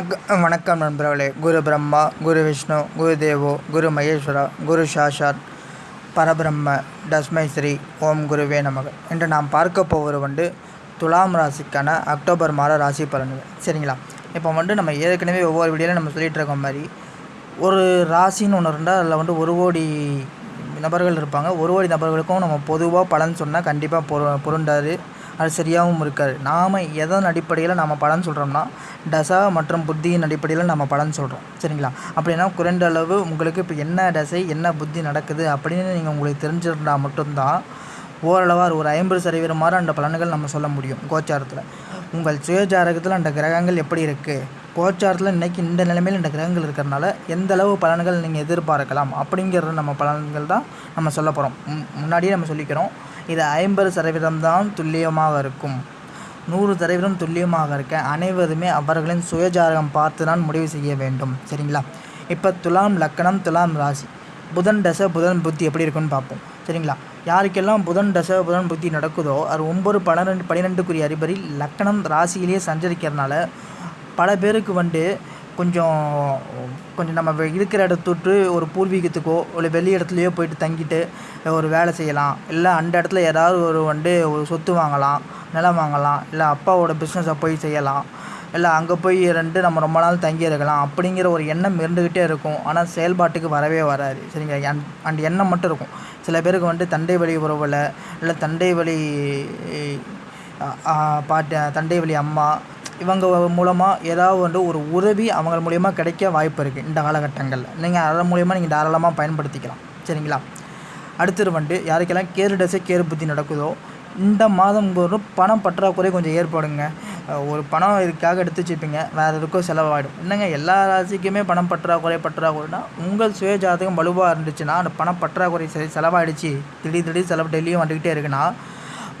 வணக்கம் வணக்கம் நண்பர்களே. குரு பிரம்மா குரு விஷ்ணு குரு தேவோ குரு மகேஸ்வரா குரு சாஷாத் பரபிரம்ம தஸ்மை ஸ்ரீ ஓம் குருவே நமக. இன்று நாம் பார்க்க போவது வந்து துலாம் ராசிக்கான அக்டோபர் மாத ராசி பலன்கள். சரிங்களா? இப்போ வந்து நம்ம ஏற்கனவே ஒவ்வொரு வீடியோவில் நம்ம சொல்லிகிட்டு இருக்க மாதிரி ஒரு ராசின்னு ஒன்று இருந்தால் அதில் வந்து ஒரு கோடி நபர்கள் இருப்பாங்க. ஒரு கோடி நபர்களுக்கும் நம்ம பொதுவாக பலன் சொன்னால் கண்டிப்பாக பொரு பொருண்டாது அது சரியாகவும் இருக்காது. நாம் எதன் அடிப்படையில் நம்ம பலன் சொல்கிறோம்னா தசா மற்றும் புத்தியின் அடிப்படையில் நம்ம பலன் சொல்கிறோம் சரிங்களா? அப்படின்னா குறைந்த அளவு உங்களுக்கு இப்போ என்ன தசை என்ன புத்தி நடக்குது அப்படின்னு நீங்கள் உங்களுக்கு தெரிஞ்சிருந்தால் மட்டும்தான் ஓரளவாக ஒரு ஐம்பது சதவீதம் அந்த பலன்கள் நம்ம சொல்ல முடியும் கோச்சாரத்தில். உங்கள் சுயஜாரகத்தில் அந்த கிரகங்கள் எப்படி இருக்குது கோச்சாரத்தில் இன்றைக்கி இந்த நிலைமையில் இந்த கிரகங்கள் இருக்கிறனால எந்த அளவு பலன்கள் நீங்கள் எதிர்பார்க்கலாம் அப்படிங்கிற நம்ம பலன்கள் தான் நம்ம சொல்ல போகிறோம் முன்னாடியே நம்ம சொல்லிக்கிறோம். இது ஐம்பது சதவீதம் தான் துல்லியமாக இருக்கும். நூறு சதவீதம் துல்லியமாக இருக்க அனைவருமே அவர்களின் சுயஜாதகம் பார்த்து தான் முடிவு செய்ய வேண்டும். சரிங்களா? இப்போ துலாம் லக்கணம் துலாம் ராசி. புதன் தசை புதன் புத்தி எப்படி இருக்குன்னு பார்ப்போம். சரிங்களா? யாருக்கெல்லாம் புதன் தசை புதன் புத்தி நடக்குதோ அது ஒம்பது பன்னிரெண்டு பன்னிரெண்டுக்குரிய அதிபரில் லக்கணம் ராசியிலேயே சஞ்சரிக்கிறதுனால பல பேருக்கு வந்து கொஞ்சம் கொஞ்சம் நம்ம இருக்கிற இடத்த விட்டு ஒரு பூர்வீகத்துக்கோ இல்லை வெளி இடத்துலையோ போயிட்டு தங்கிட்டு ஒரு வேலை செய்யலாம். இல்லை அந்த இடத்துல ஏதாவது ஒரு வந்து ஒரு சொத்து வாங்கலாம் நிலம் வாங்கலாம் இல்லை அப்பாவோட பிஸ்னஸை போய் செய்யலாம். இல்லை அங்கே போய் ரெண்டு நம்ம ரொம்ப நாள் தங்கி இருக்கலாம் அப்படிங்கிற ஒரு எண்ணம் இருந்துக்கிட்டே இருக்கும். ஆனால் செயல்பாட்டுக்கு வரவே வராது. சரிங்க அந் அந்த எண்ணம் மட்டும் இருக்கும். சில பேருக்கு வந்து தண்டை வழி உறவில் இல்லை தண்டை வழி பாட்டி தண்டை வழி அம்மா இவங்க மூலமாக ஏதாவது வந்து ஒரு உதவி அவங்க மூலியமாக கிடைக்க வாய்ப்பு இருக்குது இந்த காலகட்டங்களில். நீங்கள் அதன் மூலயமா நீங்கள் தாராளமாக பயன்படுத்திக்கலாம். சரிங்களா? அடுத்தது வந்து யாருக்கெல்லாம் கேரு டசை கேரு புத்தி நடக்குதோ இந்த மாதம் ஒரு பணம் பற்றாக்குறை கொஞ்சம் ஏற்படுங்க. ஒரு பணம் இதுக்காக எடுத்து வச்சுப்பீங்க. வேறு எதுக்கும் செலவாகிடும் என்னங்க எல்லா ராசிக்குமே பணம் பற்றாக்குறை பற்றாக்குறைனா உங்கள் சுய ஜாதகம் வலுவாக இருந்துச்சுன்னா அந்த பணம் பற்றாக்குறை சரி செலவாயிடுச்சு. திடீர் திடீர் செலவு டெல்லியும் வந்துக்கிட்டே இருக்குன்னா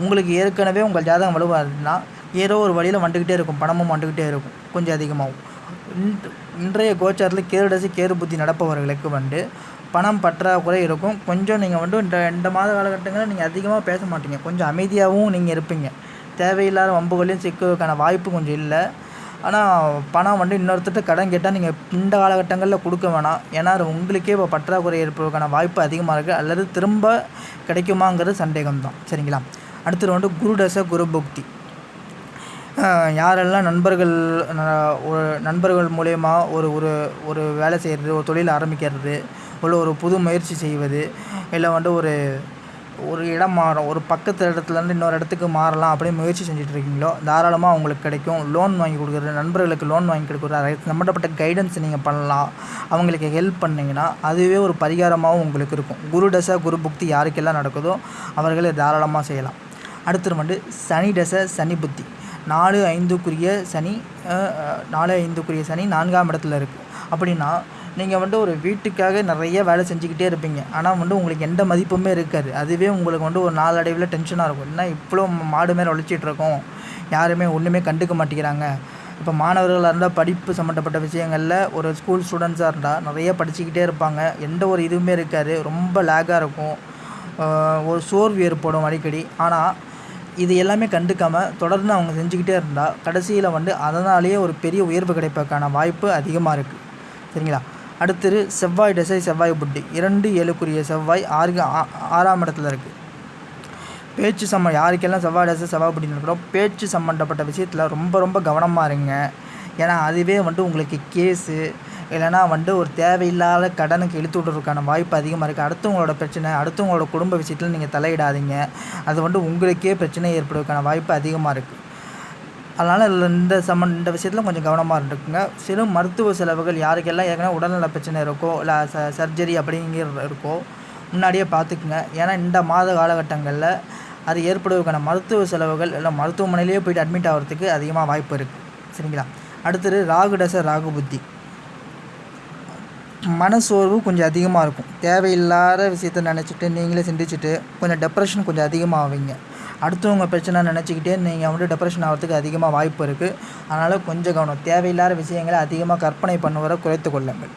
உங்களுக்கு ஏற்கனவே உங்கள் ஜாதகம் வலுவாக இருந்துச்சுன்னா ஏதோ ஒரு வழியில் வந்துக்கிட்டே இருக்கும். பணமும் வந்துக்கிட்டே இருக்கும். கொஞ்சம் அதிகமாகும் இன்றைய கோச்சாரத்தில் கேருடசி கேரு புத்தி நடப்பவர்களுக்கு வந்து பணம் பற்றாக்குறை இருக்கும். கொஞ்சம் நீங்கள் வந்து இந்த இந்த மாத காலகட்டங்களில் நீங்கள் அதிகமாக பேச மாட்டீங்க. கொஞ்சம் அமைதியாகவும் நீங்கள் இருப்பீங்க. தேவையில்லாத வம்புகளையும் சிக்கிறதுக்கான வாய்ப்பு கொஞ்சம் இல்லை. ஆனால் பணம் வந்து இன்னொருத்தட்ட கடன் கேட்டால் நீங்கள் இந்த காலகட்டங்களில் கொடுக்க வேணாம். ஏன்னா அது உங்களுக்கே இப்போ பற்றாக்குறை ஏற்படுவதற்கான வாய்ப்பு அதிகமாக இருக்குது அல்லது திரும்ப கிடைக்குமாங்கிறது சந்தேகம் தான் சரிங்களா? அடுத்தது வந்து குரு தசை குரு புக்தி யாரெல்லாம் நண்பர்கள் ஒரு நண்பர்கள் மூலயமா ஒரு ஒரு ஒரு வேலை செய்கிறது ஒரு தொழில் ஆரம்பிக்கிறது இல்லை ஒரு புது முயற்சி செய்வது இல்லை வந்து ஒரு ஒரு இடம் மாறும் ஒரு பக்கத்து இடத்துலேருந்து இன்னொரு இடத்துக்கு மாறலாம் அப்படின்னு முயற்சி செஞ்சுட்டு இருக்கீங்களோ தாராளமாக உங்களுக்கு கிடைக்கும். லோன் வாங்கி கொடுக்குறது நண்பர்களுக்கு லோன் வாங்கி கொடுக்குறது சம்மந்தப்பட்ட கைடன்ஸ் நீங்கள் பண்ணலாம். அவங்களுக்கு ஹெல்ப் பண்ணிங்கன்னா அதுவே ஒரு பரிகாரமாகவும் உங்களுக்கு இருக்கும். குரு தசை குரு புக்தி யாருக்கெல்லாம் நடக்குதோ அவர்களே தாராளமாக செய்யலாம். அடுத்தது வந்து சனி தசை சனி புத்தி. நாலு ஐந்துக்குரிய சனி நாலு ஐந்துக்குரிய சனி நான்காம் இடத்துல இருக்குது அப்படின்னா நீங்கள் வந்து ஒரு வீட்டுக்காக நிறைய வேலை செஞ்சுக்கிட்டே இருப்பீங்க. ஆனால் வந்து உங்களுக்கு எந்த மதிப்புமே இருக்காது. அதுவே உங்களுக்கு வந்து ஒரு நாளடைவில் டென்ஷனாக இருக்கும். என்ன இவ்வளோ மாடு மேலே உழைச்சிட்ருக்கோம் யாருமே ஒன்றுமே கண்டுக்க மாட்டேங்கிறாங்க. இப்போ மாணவர்களாக இருந்தால் படிப்பு சம்மந்தப்பட்ட விஷயங்களில் ஒரு ஸ்கூல் ஸ்டூடெண்ட்ஸாக இருந்தால் நிறைய படிச்சுக்கிட்டே இருப்பாங்க. எந்த ஒரு இதுவுமே இருக்காது. ரொம்ப லேக்காக இருக்கும். ஒரு சோர்வு ஏற்படும் அடிக்கடி. ஆனால் இது எல்லாமே கண்டுக்காமல் தொடர்ந்து அவங்க செஞ்சுக்கிட்டே இருந்தால் கடைசியில் வந்து அதனாலேயே ஒரு பெரிய உயர்வு கிடைப்பதற்கான வாய்ப்பு அதிகமாக இருக்குது சரிங்களா? அடுத்தது செவ்வாய் திசை செவ்வாய் புட்டி இரண்டு ஏழுக்குரிய செவ்வாய் ஆறு ஆறாம் இடத்துல இருக்குது பேச்சு சம்ம யாருக்கெல்லாம் செவ்வாய் தசை செவ்வாய் புட்டி இருக்கிறோம் பேச்சு சம்மந்தப்பட்ட விஷயத்தில் ரொம்ப ரொம்ப கவனமாக இருங்க. ஏன்னா அதுவே வந்து உங்களுக்கு கேஸு இல்லைனா வந்து ஒரு தேவையில்லாத கடனுக்கு இழுத்து விட்றதுக்கான வாய்ப்பு அதிகமாக இருக்குது அடுத்தவங்களோட பிரச்சனை அடுத்தவங்களோட குடும்ப விஷயத்தில் நீங்கள் தலையிடாதீங்க. அது வந்து உங்களுக்கே பிரச்சனை ஏற்படுவதற்கான வாய்ப்பு அதிகமாக இருக்குது அதனால் இந்த சம்மன் இந்த விஷயத்தில் கொஞ்சம் கவனமாக இருந்துக்குங்க. சிறு மருத்துவ செலவுகள் யாருக்கெல்லாம் ஏற்கனவே உடல்நல பிரச்சனை இருக்கோ இல்லை ச சர்ஜரி அப்படிங்கிற இருக்கோ முன்னாடியே பார்த்துக்குங்க ஏன்னா இந்த மாத காலகட்டங்களில் அது ஏற்படுவதற்கான மருத்துவ செலவுகள் இல்லை மருத்துவமனையிலேயே போயிட்டு அட்மிட் ஆகிறதுக்கு அதிகமாக வாய்ப்பு இருக்குது சரிங்களா? அடுத்தது ராகு டச ராகு புத்தி. மனசோர்வு கொஞ்சம் அதிகமாக இருக்கும். தேவையில்லாத விஷயத்த நினச்சிட்டு நீங்களே சிந்திச்சுட்டு கொஞ்சம் டெப்ரெஷன் கொஞ்சம் அதிகமாக ஆவீங்க. அடுத்தவங்க பிரச்சனை நினச்சிக்கிட்டே நீங்கள் வந்துட்டு டெப்ரெஷன் ஆகிறதுக்கு அதிகமாக வாய்ப்பு இருக்குது அதனால் கொஞ்சம் கவனம். தேவையில்லாத விஷயங்களை அதிகமாக கற்பனை பண்ணுவதை குறைத்து கொள்ளுங்கள்.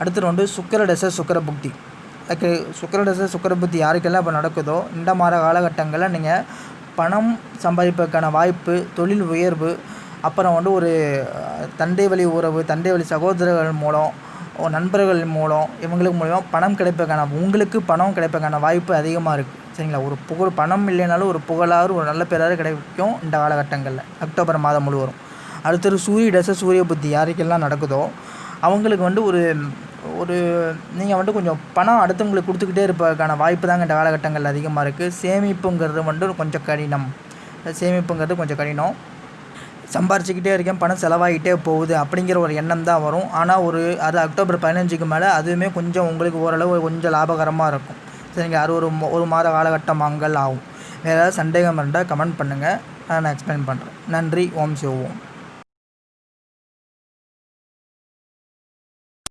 அடுத்து வந்து சுக்கர தசை சுக்கர புக்தி. லைக் சுக்கர தசை சுக்கர புத்தி யாருக்கெல்லாம் இப்போ நடக்குதோ இந்த மாதிரி காலகட்டங்களில் நீங்கள் பணம் சம்பாதிப்பதற்கான வாய்ப்பு தொழில் உயர்வு அப்புறம் வந்து ஒரு தந்தை வழி உறவு தந்தை வழி சகோதரர்கள் மூலம் நண்பர்கள் மூலம் இவங்களுக்கு மூலிமா பணம் கிடைப்பதற்கான உங்களுக்கு பணம் கிடைப்பதற்கான வாய்ப்பு அதிகமாக இருக்குது சரிங்களா? ஒரு புகழ் பணம் இல்லைனாலும் ஒரு புகழாறு ஒரு நல்ல பேராறு கிடைக்கும் இந்த காலகட்டங்களில். அக்டோபர் மாதம் முழுவதும். அடுத்தது சூரிய தசை சூரிய புத்தி யாருக்கெல்லாம் நடக்குதோ அவங்களுக்கு வந்து ஒரு ஒரு நீங்கள் வந்து கொஞ்சம் பணம் அடுத்தவங்களுக்கு கொடுத்துக்கிட்டே இருப்பதற்கான வாய்ப்பு தாங்க இந்த காலகட்டங்களில் அதிகமாக இருக்குது சேமிப்புங்கிறது வந்து கொஞ்சம் கடினம். சேமிப்புங்கிறது கொஞ்சம் கடினம். சம்பாரிச்சுக்கிட்டே இருக்கேன் பணம் செலவாகிட்டே போகுது அப்படிங்கிற ஒரு எண்ணம் தான் வரும். ஆனால் ஒரு அது அக்டோபர் பதினஞ்சுக்கு மேலே அதுவுமே கொஞ்சம் உங்களுக்கு ஓரளவு கொஞ்சம் லாபகரமாக இருக்கும். சரிங்க அது ஒரு ஒரு மாத காலகட்டமாங்கள் ஆகும். வேறு ஏதாவது சந்தேகம் இருந்தால் கமெண்ட் பண்ணுங்கள் நான் எக்ஸ்பிளைன் பண்ணுறேன் நன்றி ஓம் சிவோம்